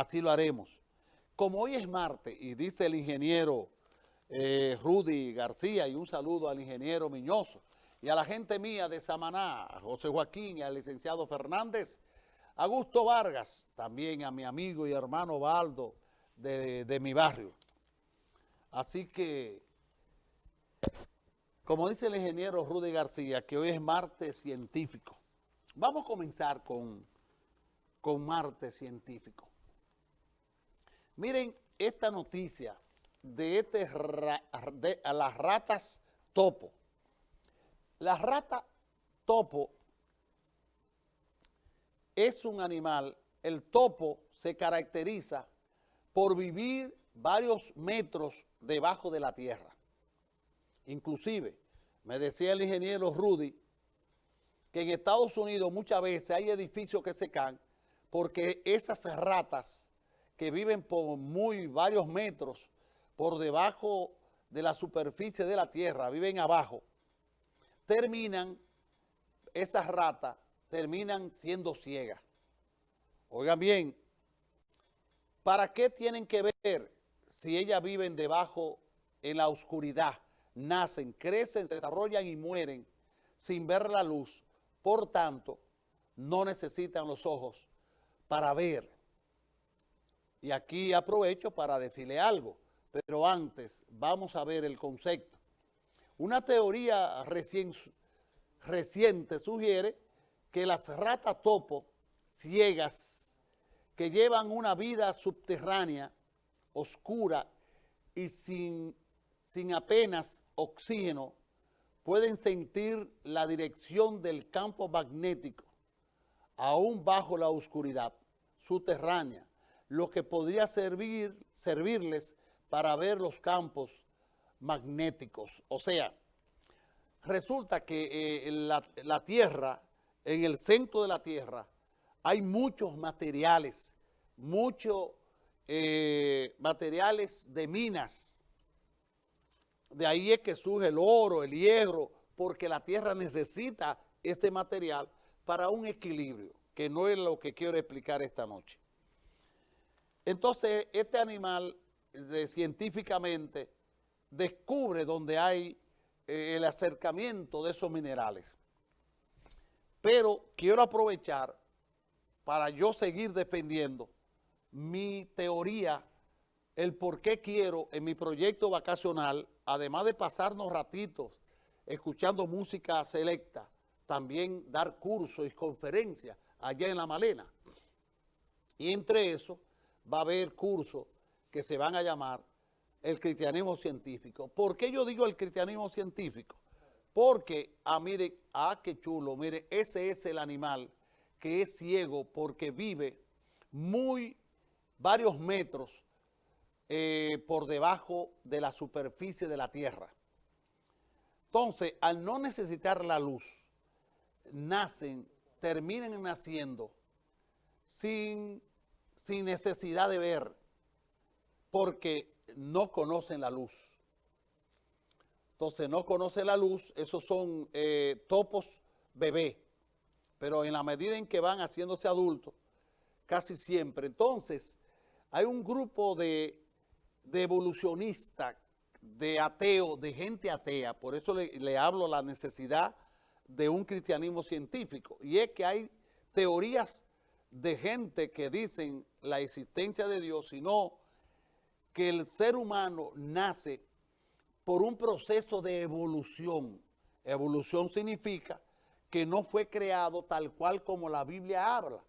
así lo haremos. Como hoy es martes y dice el ingeniero eh, Rudy García y un saludo al ingeniero Miñoso y a la gente mía de Samaná, a José Joaquín y al licenciado Fernández, Augusto Vargas, también a mi amigo y hermano Baldo de, mi barrio. Así que, como dice el ingeniero Rudy García, que hoy es martes científico. Vamos a comenzar con, con científico. Miren esta noticia de, este de las ratas topo. La rata topo es un animal, el topo se caracteriza por vivir varios metros debajo de la tierra. Inclusive, me decía el ingeniero Rudy, que en Estados Unidos muchas veces hay edificios que se caen porque esas ratas que viven por muy varios metros por debajo de la superficie de la tierra, viven abajo, terminan, esas ratas terminan siendo ciegas. Oigan bien, ¿para qué tienen que ver si ellas viven debajo en la oscuridad? Nacen, crecen, se desarrollan y mueren sin ver la luz. Por tanto, no necesitan los ojos para ver. Y aquí aprovecho para decirle algo, pero antes vamos a ver el concepto. Una teoría reciente sugiere que las ratas topo ciegas que llevan una vida subterránea, oscura y sin, sin apenas oxígeno, pueden sentir la dirección del campo magnético aún bajo la oscuridad subterránea lo que podría servir, servirles para ver los campos magnéticos. O sea, resulta que eh, la, Tierra, en el centro de la Tierra, hay muchos materiales, muchos eh, materiales de minas. De ahí es que surge el oro, el hierro, porque la Tierra necesita este material para un equilibrio, que no es lo que quiero explicar esta noche. Entonces, este animal científicamente descubre donde hay eh, el acercamiento de esos minerales. Pero quiero aprovechar para yo seguir defendiendo mi teoría, el por qué quiero en mi proyecto vacacional, además de pasarnos ratitos escuchando música selecta, también dar cursos y conferencias allá en La Malena. Y entre eso, va a haber cursos que se van a llamar el cristianismo científico. ¿Por qué yo digo el cristianismo científico? Porque, ah, mire, ah, qué chulo, mire, ese es el animal que es ciego porque vive muy, varios metros eh, por debajo de la superficie de la tierra. Entonces, al no necesitar la luz, nacen, terminan naciendo sin sin necesidad de ver, porque no conocen la luz. Entonces, no conocen la luz, esos son eh, topos bebé, pero en la medida en que van haciéndose adultos, casi siempre. Entonces, hay un grupo de, de evolucionistas, de ateos, de gente atea, por eso le, le hablo la necesidad de un cristianismo científico, y es que hay teorías de gente que dicen la existencia de Dios, sino que el ser humano nace por un proceso de evolución. Evolución significa que no fue creado tal cual como la Biblia habla,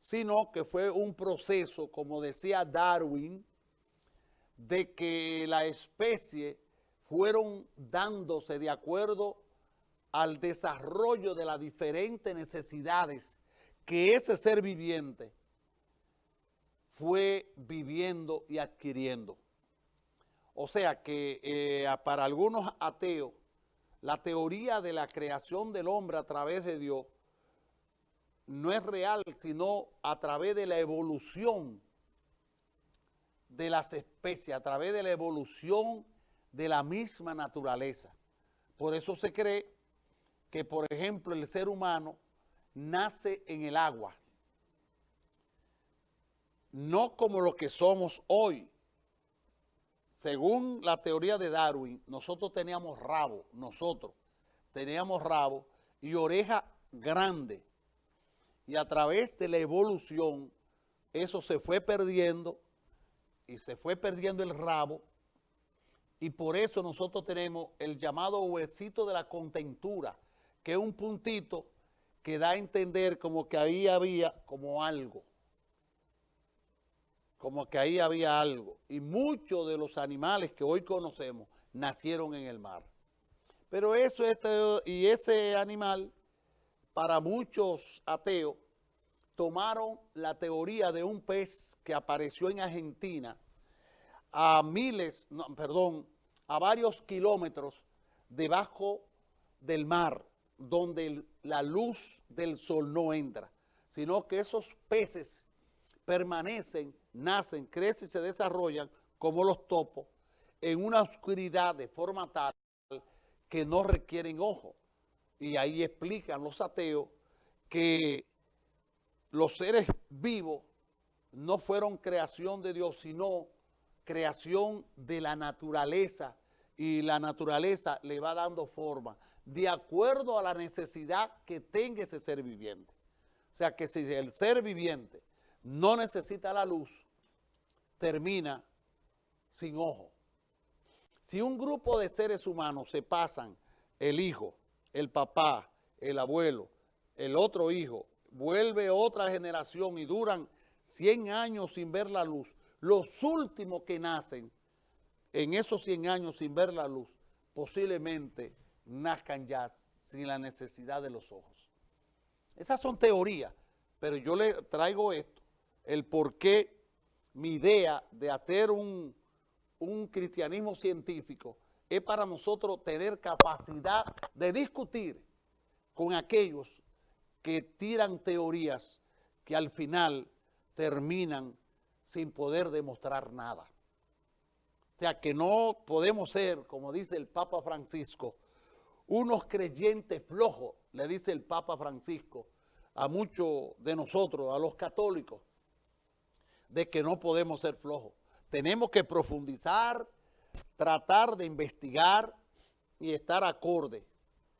sino que fue un proceso, como decía Darwin, de que la especie fueron dándose de acuerdo al desarrollo de las diferentes necesidades que ese ser viviente fue viviendo y adquiriendo. O sea que eh, para algunos ateos, la teoría de la creación del hombre a través de Dios no es real, sino a través de la evolución de las especies, a través de la evolución de la misma naturaleza. Por eso se cree que, por ejemplo, el ser humano nace en el agua. no como lo que somos hoy. Según la teoría de Darwin, nosotros teníamos rabo, nosotros teníamos rabo y oreja grande. Y a través de la evolución, eso se fue perdiendo y se fue perdiendo el rabo y por eso nosotros tenemos el llamado huesito de la contentura, que es un puntito que da a entender como que ahí había como algo, como que ahí había algo. Y muchos de los animales que hoy conocemos nacieron en el mar. Pero eso, este, y ese animal, para muchos ateos, tomaron la teoría de un pez que apareció en Argentina a miles, perdón, a varios kilómetros debajo del mar, donde la luz del sol no entra, sino que esos peces permanecen, nacen, crecen y se desarrollan como los topos en una oscuridad de forma tal que no requieren ojo. Y ahí explican los ateos que los seres vivos no fueron creación de Dios, sino creación de la naturaleza y la naturaleza le va dando forma de acuerdo a la necesidad que tenga ese ser viviente. O sea que si el ser viviente no necesita la luz, termina sin ojo. Si un grupo de seres humanos se pasan, el hijo, el papá, el abuelo, el otro hijo, vuelve otra generación y duran 100 años sin ver la luz, los últimos que nacen en esos 100 años sin ver la luz, posiblemente nazcan ya sin la necesidad de los ojos. Esas son teorías, pero yo le traigo esto, el por qué mi idea de hacer un, un cristianismo científico es para nosotros tener capacidad de discutir con aquellos que tiran teorías que al final terminan sin poder demostrar nada. O sea, que no podemos ser, como dice el Papa Francisco, unos creyentes flojos, le dice el Papa Francisco a muchos de nosotros, a los católicos, de que no podemos ser flojos. Tenemos que profundizar, tratar de investigar y estar acorde